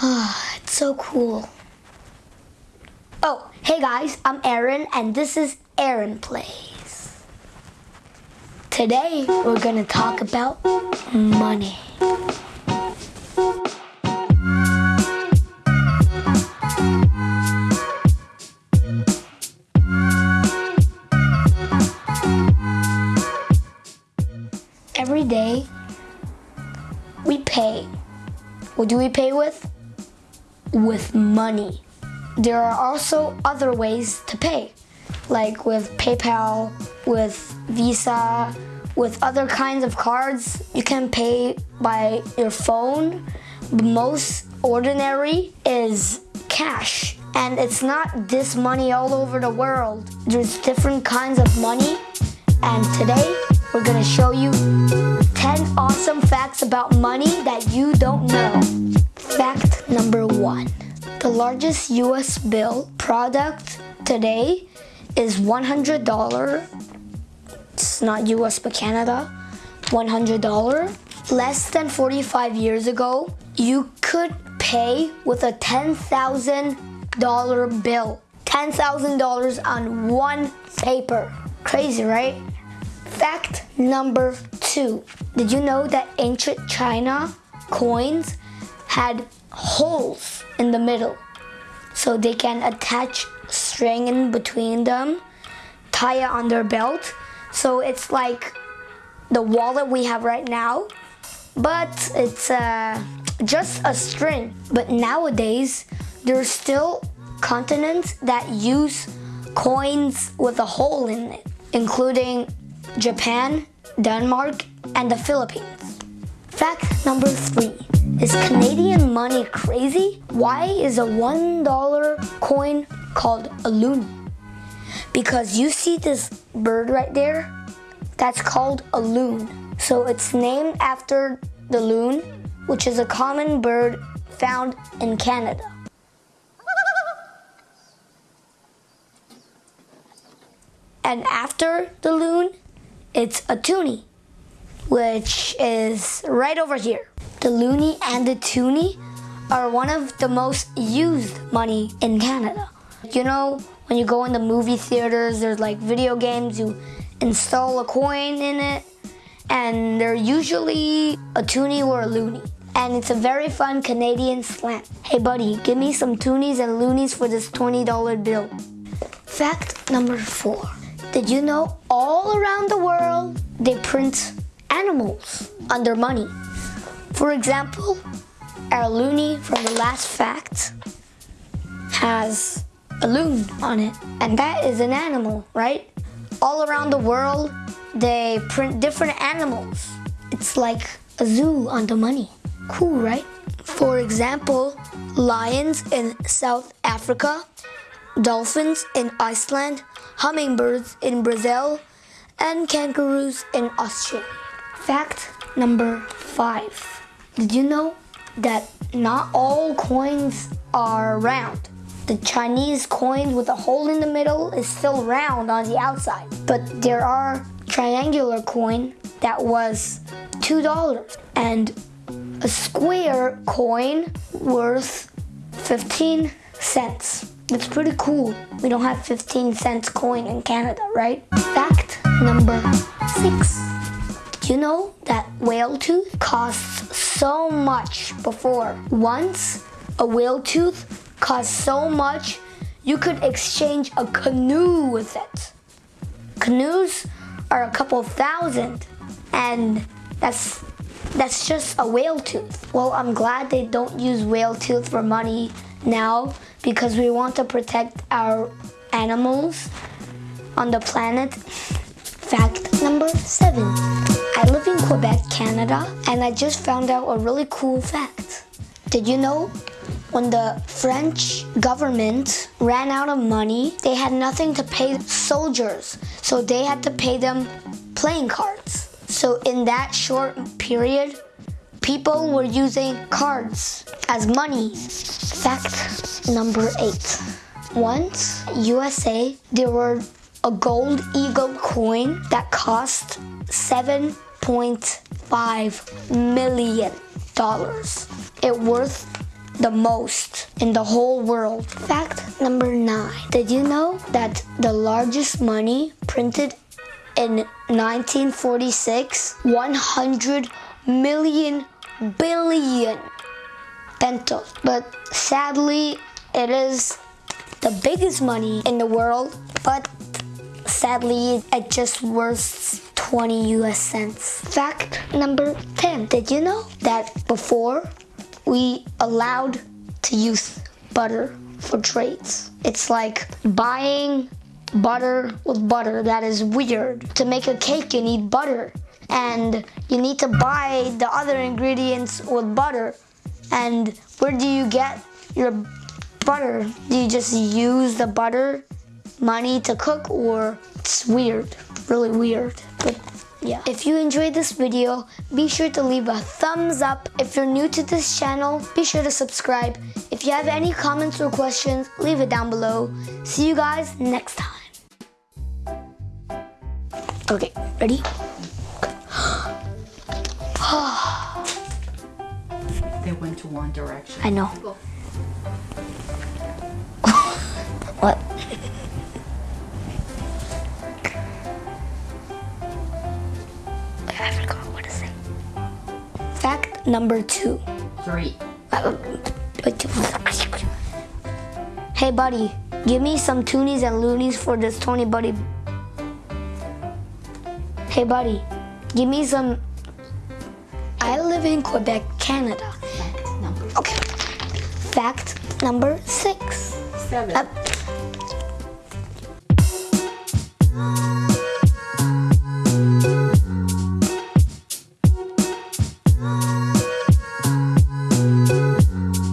Ah, it's so cool. Oh, hey guys, I'm Aaron and this is Aaron Plays. Today we're gonna talk about money. Every day we pay. What do we pay with? With money. There are also other ways to pay, like with PayPal, with Visa, with other kinds of cards. You can pay by your phone. The most ordinary is cash. And it's not this money all over the world. There's different kinds of money. And today, we're gonna show you 10 awesome facts about money that you don't know. Fact number one. The largest US bill product today is $100. It's not US but Canada. $100. Less than 45 years ago, you could pay with a $10,000 bill. $10,000 on one paper. Crazy, right? Fact number two. Did you know that ancient China coins had holes in the middle so they can attach string in between them, tie it on their belt. So it's like the wallet we have right now, but it's uh, just a string. But nowadays, there's still continents that use coins with a hole in it, including Japan, Denmark, and the Philippines. Fact number three. Is Canadian money crazy? Why is a $1 coin called a loonie? Because you see this bird right there? That's called a loon. So it's named after the loon, which is a common bird found in Canada. And after the loon, it's a toonie, which is right over here. The loonie and the toonie are one of the most used money in Canada. You know, when you go in the movie theaters, there's like video games, you install a coin in it, and they're usually a toonie or a loonie. And it's a very fun Canadian slang. Hey buddy, give me some toonies and loonies for this $20 bill. Fact number four. Did you know all around the world they print animals their money? For example, our loonie from the last fact has a loon on it, and that is an animal, right? All around the world, they print different animals. It's like a zoo on the money. Cool, right? For example, lions in South Africa, dolphins in Iceland, hummingbirds in Brazil, and kangaroos in Australia. Fact number five. Did you know that not all coins are round? The Chinese coin with a hole in the middle is still round on the outside. But there are triangular coin that was $2 and a square coin worth 15 cents. It's pretty cool. We don't have 15 cents coin in Canada, right? Fact number six. Do you know that whale tooth costs so much before? Once a whale tooth cost so much you could exchange a canoe with it. Canoes are a couple thousand and that's that's just a whale tooth. Well, I'm glad they don't use whale tooth for money now because we want to protect our animals on the planet. Fact number seven. Quebec, Canada, and I just found out a really cool fact. Did you know when the French government ran out of money, they had nothing to pay soldiers, so they had to pay them playing cards. So in that short period, people were using cards as money. Fact number eight. Once, USA, there were a gold eagle coin that cost $7.5 million. It worth the most in the whole world. Fact number nine. Did you know that the largest money printed in 1946, 100 million billion pesos. But sadly, it is the biggest money in the world, but sadly, it just worth 20 US cents. Fact number 10. Did you know that before we allowed to use butter for trades? It's like buying butter with butter. That is weird. To make a cake, you need butter. And you need to buy the other ingredients with butter. And where do you get your butter? Do you just use the butter money to cook or it's weird, really weird. But yeah. If you enjoyed this video, be sure to leave a thumbs up. If you're new to this channel, be sure to subscribe. If you have any comments or questions, leave it down below. See you guys next time. Okay, ready? They went to one direction. I know. I forgot what to say. Fact number two. Three. Hey buddy, give me some toonies and loonies for this Tony Buddy. Hey buddy, give me some. I live in Quebec, Canada. Fact number Okay. Fact number six. seven. Uh,